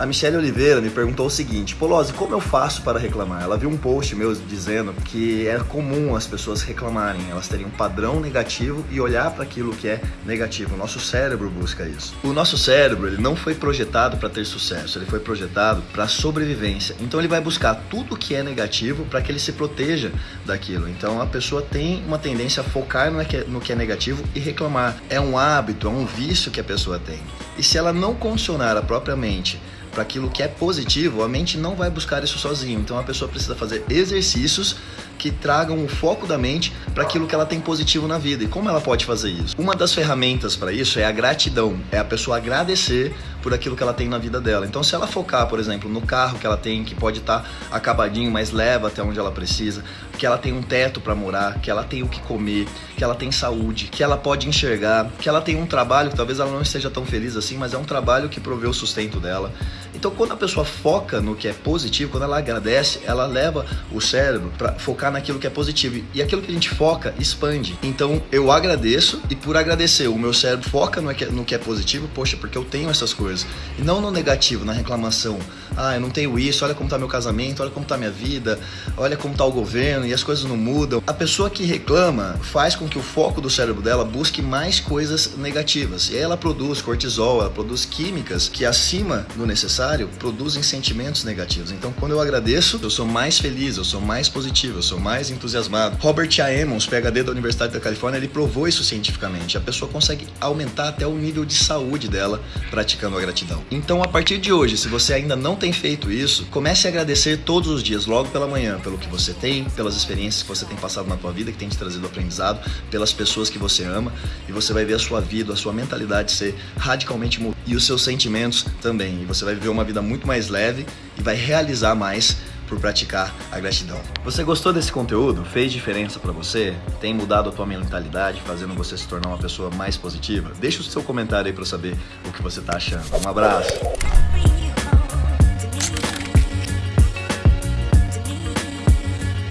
A Michelle Oliveira me perguntou o seguinte, Polozzi, como eu faço para reclamar? Ela viu um post meu dizendo que é comum as pessoas reclamarem, elas terem um padrão negativo e olhar para aquilo que é negativo. O nosso cérebro busca isso. O nosso cérebro, ele não foi projetado para ter sucesso, ele foi projetado para sobrevivência. Então ele vai buscar tudo que é negativo para que ele se proteja daquilo. Então a pessoa tem uma tendência a focar no que é negativo e reclamar. É um hábito, é um vício que a pessoa tem. E se ela não condicionar a própria mente para aquilo que é positivo, a mente não vai buscar isso sozinho. Então a pessoa precisa fazer exercícios que tragam o foco da mente para aquilo que ela tem positivo na vida. E como ela pode fazer isso? Uma das ferramentas para isso é a gratidão, é a pessoa agradecer por aquilo que ela tem na vida dela. Então, se ela focar, por exemplo, no carro que ela tem, que pode estar tá acabadinho, mas leva até onde ela precisa, que ela tem um teto para morar, que ela tem o que comer, que ela tem saúde, que ela pode enxergar, que ela tem um trabalho que talvez ela não esteja tão feliz assim, mas é um trabalho que provê o sustento dela. Então, quando a pessoa foca no que é positivo, quando ela agradece, ela leva o cérebro para focar naquilo que é positivo. E aquilo que a gente foca expande. Então, eu agradeço e por agradecer, o meu cérebro foca no que, no que é positivo, poxa, porque eu tenho essas coisas. E não no negativo, na reclamação. Ah, eu não tenho isso, olha como tá meu casamento, olha como tá minha vida, olha como tá o governo e as coisas não mudam. A pessoa que reclama faz com que o foco do cérebro dela busque mais coisas negativas. E aí ela produz cortisol, ela produz químicas que acima do necessário produzem sentimentos negativos. Então, quando eu agradeço, eu sou mais feliz, eu sou mais positivo, eu sou mais entusiasmado. Robert A. Emmons, PhD da Universidade da Califórnia, ele provou isso cientificamente. A pessoa consegue aumentar até o nível de saúde dela praticando a gratidão. Então, a partir de hoje, se você ainda não tem feito isso, comece a agradecer todos os dias, logo pela manhã, pelo que você tem, pelas experiências que você tem passado na tua vida, que tem te trazido aprendizado, pelas pessoas que você ama, e você vai ver a sua vida, a sua mentalidade ser radicalmente mudada e os seus sentimentos também. E você vai viver uma vida muito mais leve e vai realizar mais por praticar a gratidão. Você gostou desse conteúdo? Fez diferença para você? Tem mudado a tua mentalidade, fazendo você se tornar uma pessoa mais positiva? Deixa o seu comentário aí para saber o que você tá achando. Um abraço!